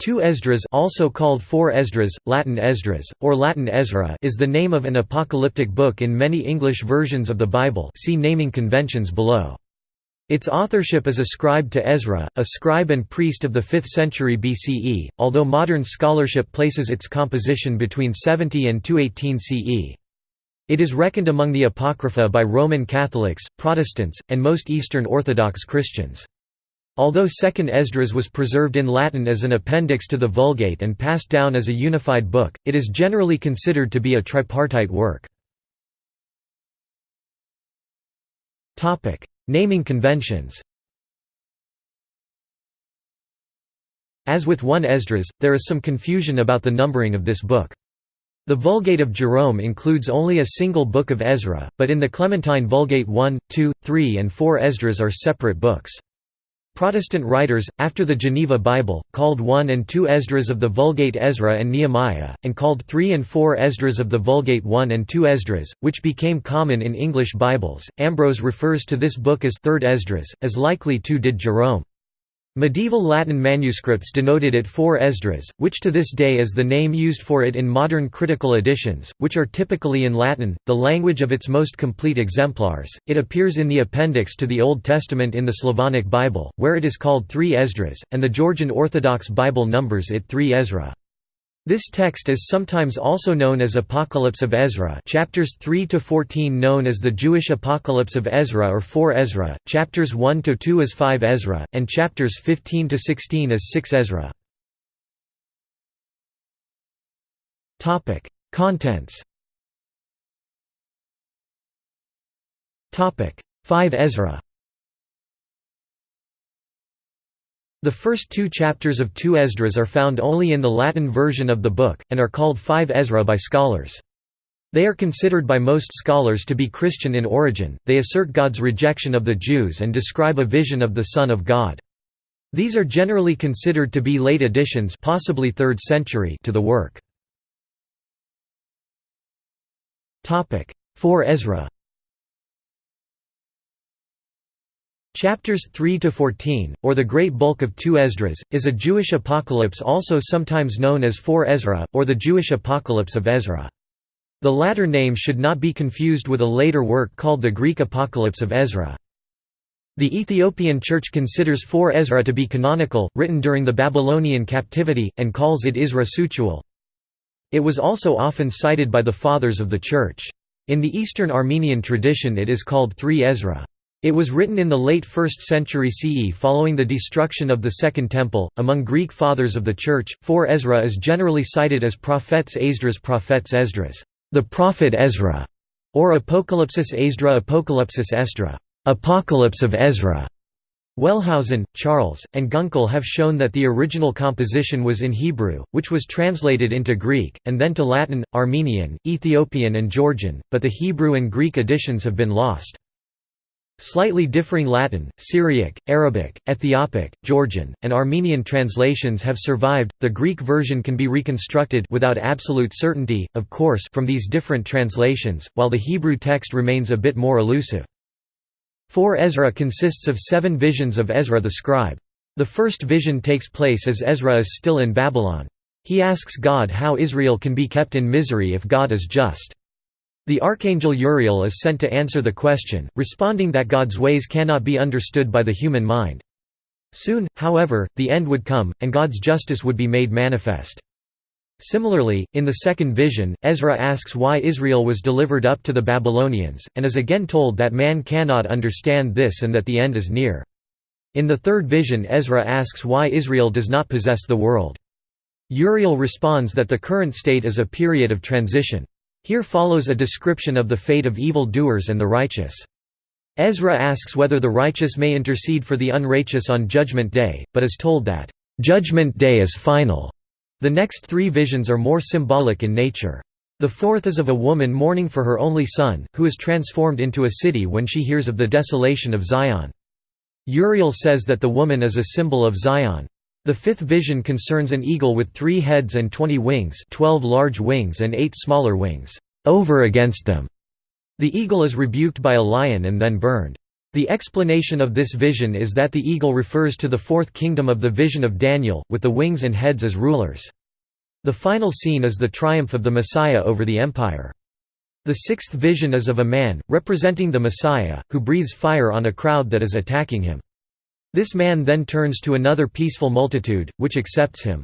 Two Esdras also called Four Esdras, Latin Esdras, or Latin Ezra is the name of an apocalyptic book in many English versions of the Bible see naming conventions below. Its authorship is ascribed to Ezra, a scribe and priest of the 5th century BCE, although modern scholarship places its composition between 70 and 218 CE. It is reckoned among the Apocrypha by Roman Catholics, Protestants, and most Eastern Orthodox Christians. Although Second Esdras was preserved in Latin as an appendix to the Vulgate and passed down as a unified book, it is generally considered to be a tripartite work. Naming conventions As with 1 Esdras, there is some confusion about the numbering of this book. The Vulgate of Jerome includes only a single book of Ezra, but in the Clementine Vulgate 1, 2, 3 and 4 Esdras are separate books. Protestant writers, after the Geneva Bible, called 1 and 2 Esdras of the Vulgate Ezra and Nehemiah, and called 3 and 4 Esdras of the Vulgate 1 and 2 Esdras, which became common in English Bibles. Ambrose refers to this book as 3rd Esdras, as likely too did Jerome. Medieval Latin manuscripts denoted it 4 Esdras, which to this day is the name used for it in modern critical editions, which are typically in Latin, the language of its most complete exemplars. It appears in the appendix to the Old Testament in the Slavonic Bible, where it is called 3 Esdras, and the Georgian Orthodox Bible numbers it 3 Ezra. This text is sometimes also known as Apocalypse of Ezra chapters 3 to 14 known as the Jewish Apocalypse of Ezra or 4 Ezra, chapters 1 to 2 as 5 Ezra, and chapters 15 to 16 as 6 Ezra. Contents. Topic: 5 Ezra. The first two chapters of 2 Esdras are found only in the Latin version of the book, and are called 5 Ezra by scholars. They are considered by most scholars to be Christian in origin, they assert God's rejection of the Jews and describe a vision of the Son of God. These are generally considered to be late additions possibly 3rd century to the work. 4 Ezra Chapters 3 to 14, or the great bulk of 2 Esdras, is a Jewish apocalypse also sometimes known as 4 Ezra, or the Jewish Apocalypse of Ezra. The latter name should not be confused with a later work called the Greek Apocalypse of Ezra. The Ethiopian Church considers 4 Ezra to be canonical, written during the Babylonian captivity, and calls it Isra Sutuel. It was also often cited by the Fathers of the Church. In the Eastern Armenian tradition it is called 3 Ezra. It was written in the late 1st century CE following the destruction of the Second Temple. Among Greek fathers of the Church, 4 Ezra is generally cited as Prophet's Esdras Prophet's Esdras, the prophet Ezra, or Apocalypsis Esdra Apocalypsis Apocalypse of Ezra. Wellhausen, Charles, and Gunkel have shown that the original composition was in Hebrew, which was translated into Greek, and then to Latin, Armenian, Ethiopian and Georgian, but the Hebrew and Greek editions have been lost. Slightly differing Latin, Syriac, Arabic, Ethiopic, Georgian, and Armenian translations have survived. The Greek version can be reconstructed without absolute certainty, of course, from these different translations, while the Hebrew text remains a bit more elusive. 4 Ezra consists of seven visions of Ezra the scribe. The first vision takes place as Ezra is still in Babylon. He asks God how Israel can be kept in misery if God is just. The archangel Uriel is sent to answer the question, responding that God's ways cannot be understood by the human mind. Soon, however, the end would come, and God's justice would be made manifest. Similarly, in the second vision, Ezra asks why Israel was delivered up to the Babylonians, and is again told that man cannot understand this and that the end is near. In the third vision Ezra asks why Israel does not possess the world. Uriel responds that the current state is a period of transition. Here follows a description of the fate of evil doers and the righteous. Ezra asks whether the righteous may intercede for the unrighteous on Judgment Day, but is told that, "...judgment day is final." The next three visions are more symbolic in nature. The fourth is of a woman mourning for her only son, who is transformed into a city when she hears of the desolation of Zion. Uriel says that the woman is a symbol of Zion. The fifth vision concerns an eagle with three heads and twenty wings 12 large wings and eight smaller wings, over against them. The eagle is rebuked by a lion and then burned. The explanation of this vision is that the eagle refers to the fourth kingdom of the vision of Daniel, with the wings and heads as rulers. The final scene is the triumph of the Messiah over the empire. The sixth vision is of a man, representing the Messiah, who breathes fire on a crowd that is attacking him. This man then turns to another peaceful multitude, which accepts him.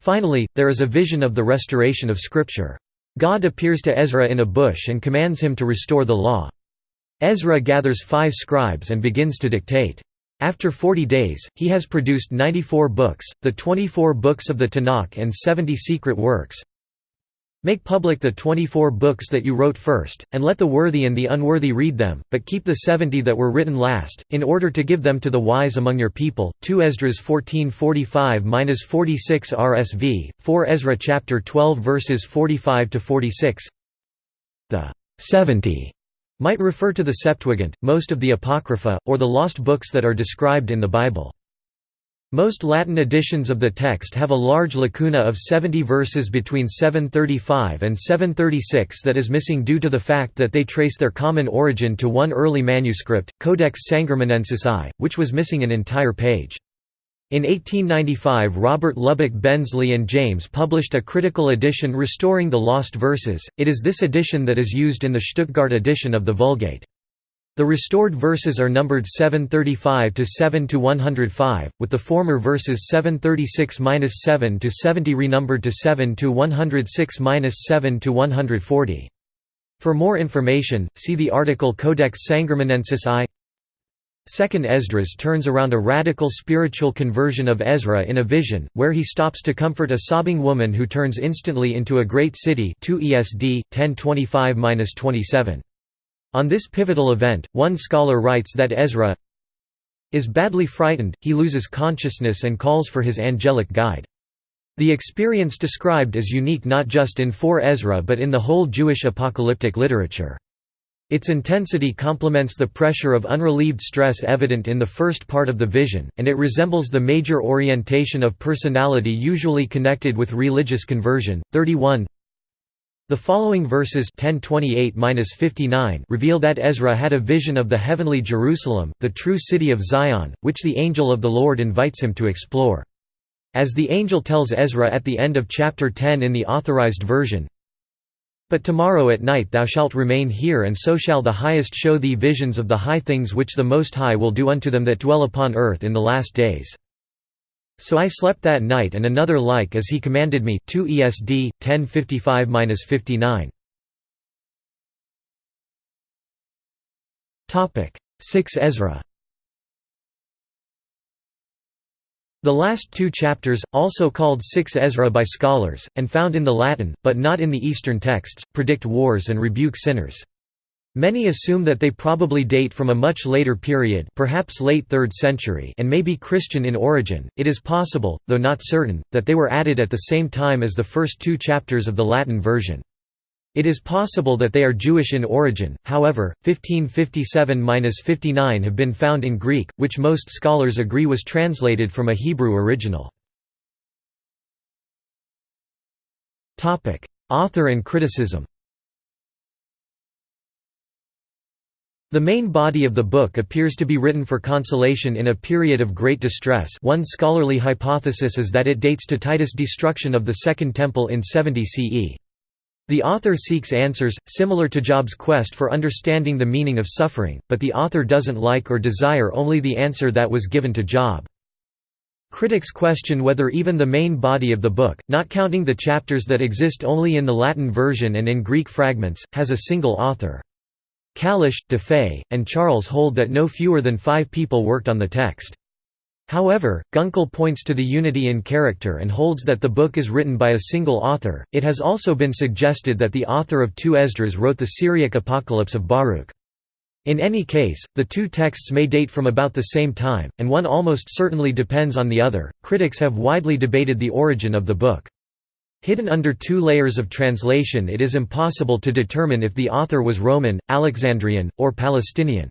Finally, there is a vision of the restoration of Scripture. God appears to Ezra in a bush and commands him to restore the law. Ezra gathers five scribes and begins to dictate. After 40 days, he has produced 94 books, the 24 books of the Tanakh and 70 secret works. Make public the 24 books that you wrote first, and let the worthy and the unworthy read them, but keep the 70 that were written last, in order to give them to the wise among your people. 2 Esdras 14:45-46 RSV, 4 Ezra chapter 12 verses 45 to 46. The 70 might refer to the Septuagint, most of the Apocrypha, or the lost books that are described in the Bible. Most Latin editions of the text have a large lacuna of 70 verses between 735 and 736 that is missing due to the fact that they trace their common origin to one early manuscript, Codex Sangermanensis I, which was missing an entire page. In 1895 Robert Lubbock Bensley and James published a critical edition restoring the lost verses, it is this edition that is used in the Stuttgart edition of the Vulgate. The restored verses are numbered 735 to 7 to 105, with the former verses 736-7 to 70 renumbered to 7 to 106-7 to 140. For more information, see the article Codex Sangermanensis I Second Esdras turns around a radical spiritual conversion of Ezra in a vision, where he stops to comfort a sobbing woman who turns instantly into a great city 2 ESD, 1025–27. On this pivotal event, one scholar writes that Ezra is badly frightened, he loses consciousness and calls for his angelic guide. The experience described is unique not just in 4 Ezra but in the whole Jewish apocalyptic literature. Its intensity complements the pressure of unrelieved stress evident in the first part of the vision, and it resembles the major orientation of personality usually connected with religious conversion. 31 The following verses 1028-59 reveal that Ezra had a vision of the heavenly Jerusalem, the true city of Zion, which the angel of the Lord invites him to explore. As the angel tells Ezra at the end of chapter 10 in the Authorized Version, but tomorrow at night thou shalt remain here and so shall the Highest show thee visions of the high things which the Most High will do unto them that dwell upon earth in the last days. So I slept that night and another like as he commanded me 2 ESD, 1055–59. 6 Ezra The last two chapters, also called 6 Ezra by scholars, and found in the Latin, but not in the Eastern texts, predict wars and rebuke sinners. Many assume that they probably date from a much later period perhaps late 3rd century and may be Christian in origin. It is possible, though not certain, that they were added at the same time as the first two chapters of the Latin version. It is possible that they are Jewish in origin, however, 1557–59 have been found in Greek, which most scholars agree was translated from a Hebrew original. Author and criticism The main body of the book appears to be written for consolation in a period of great distress one scholarly hypothesis is that it dates to Titus' destruction of the Second Temple in 70 CE. The author seeks answers, similar to Job's quest for understanding the meaning of suffering, but the author doesn't like or desire only the answer that was given to Job. Critics question whether even the main body of the book, not counting the chapters that exist only in the Latin version and in Greek fragments, has a single author. Kabisch, Dufay, and Charles hold that no fewer than five people worked on the text. However, Gunkel points to the unity in character and holds that the book is written by a single author. It has also been suggested that the author of 2 Esdras wrote the Syriac Apocalypse of Baruch. In any case, the two texts may date from about the same time, and one almost certainly depends on the other. Critics have widely debated the origin of the book. Hidden under two layers of translation, it is impossible to determine if the author was Roman, Alexandrian, or Palestinian.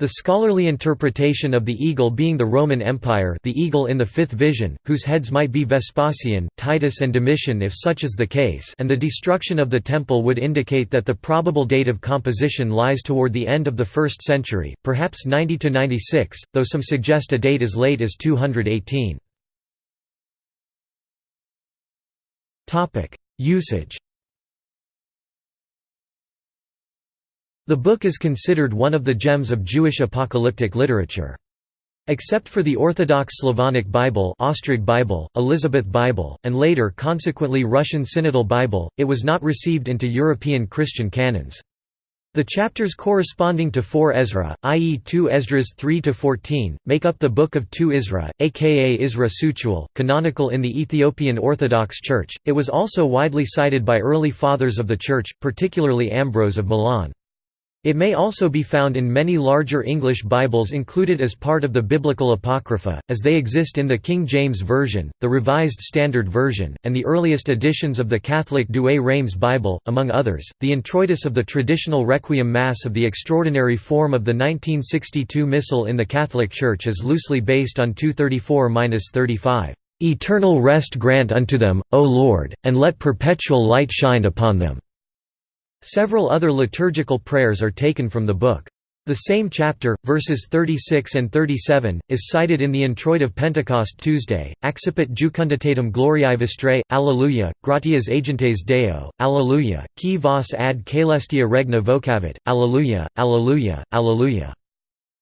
The scholarly interpretation of the eagle being the Roman Empire the eagle in the fifth vision, whose heads might be Vespasian, Titus and Domitian if such is the case and the destruction of the temple would indicate that the probable date of composition lies toward the end of the 1st century, perhaps 90–96, though some suggest a date as late as 218. Usage The book is considered one of the gems of Jewish apocalyptic literature. Except for the Orthodox Slavonic Bible, Ostrog Bible, Elizabeth Bible, and later consequently Russian Synodal Bible, it was not received into European Christian canons. The chapters corresponding to 4 Ezra, i.e. 2 Esdras 3–14, make up the Book of 2 Isra, aka Isra Sutuel, canonical in the Ethiopian Orthodox Church. It was also widely cited by early fathers of the Church, particularly Ambrose of Milan. It may also be found in many larger English Bibles included as part of the Biblical Apocrypha, as they exist in the King James Version, the Revised Standard Version, and the earliest editions of the Catholic Douay-Rheims Bible, among others. The introitus of the traditional Requiem Mass of the extraordinary form of the 1962 Missal in the Catholic Church is loosely based on 234-35. Eternal rest grant unto them, O Lord, and let perpetual light shine upon them. Several other liturgical prayers are taken from the book. The same chapter, verses 36 and 37, is cited in the Introit of Pentecost Tuesday, Accipit jucunditatem gloriae vestrae, Alleluia, gratias agentes Deo, Alleluia, qui vos ad caelestia regna vocavit, Alleluia, Alleluia, Alleluia.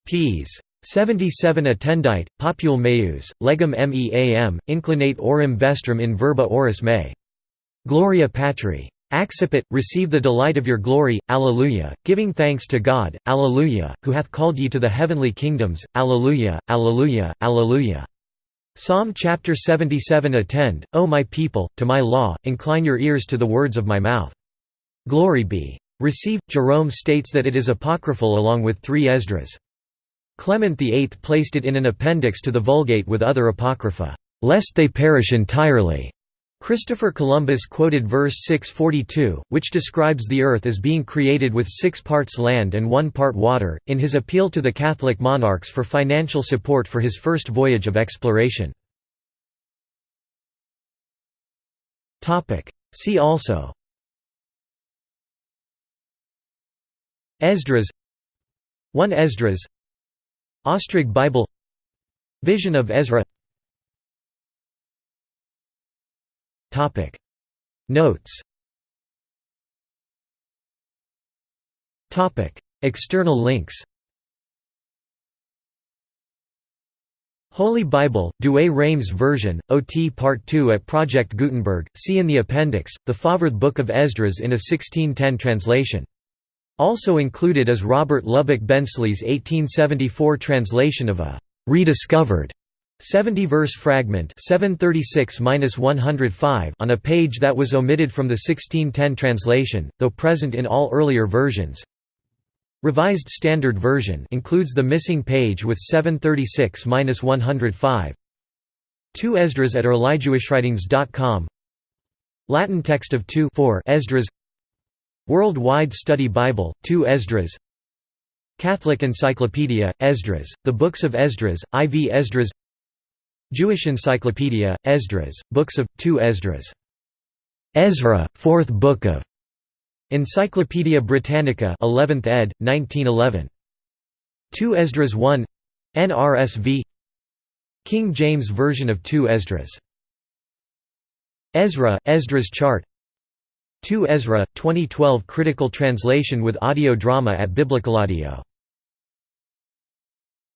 Ps. 77 attendite, popule meus, legum meam, inclinate orim vestrum in verba oris me. Gloria Patri. Accipit, receive the delight of your glory, Alleluia, giving thanks to God, Alleluia, who hath called ye to the heavenly kingdoms, Alleluia, Alleluia, Alleluia. Psalm chapter 77 Attend, O my people, to my law, incline your ears to the words of my mouth. Glory be. Receive. Jerome states that it is apocryphal along with three Esdras. Clement VIII placed it in an appendix to the Vulgate with other apocrypha, lest they perish entirely. Christopher Columbus quoted verse 642, which describes the Earth as being created with six parts land and one part water, in his appeal to the Catholic monarchs for financial support for his first voyage of exploration. See also. Esdras. 1 Esdras. Ostrog Bible. Vision of Ezra Topic. Notes. Topic. External links. Holy Bible, Douay-Rheims version, OT Part 2 at Project Gutenberg, see in the appendix, the Favrth Book of Esdras in a 1610 translation. Also included is Robert Lubbock Bensley's 1874 translation of a «rediscovered» 70-verse fragment 736-105 on a page that was omitted from the 1610 translation, though present in all earlier versions. Revised Standard Version includes the missing page with 736-105. 2 Esdras at earlyjewishwritings.com Latin text of 2 4 Esdras. World-Wide Study Bible, 2 Esdras. Catholic Encyclopedia, Esdras, The Books of Esdras, IV Esdras Jewish Encyclopedia, Esdras, Books of, 2 Esdras. Ezra, Fourth Book of. Encyclopædia Britannica 11th ed., 1911. 2 Esdras 1 NRSV King James Version of 2 Esdras. Ezra, Esdras chart 2 Ezra, 2012 critical translation with audio drama at Biblical Audio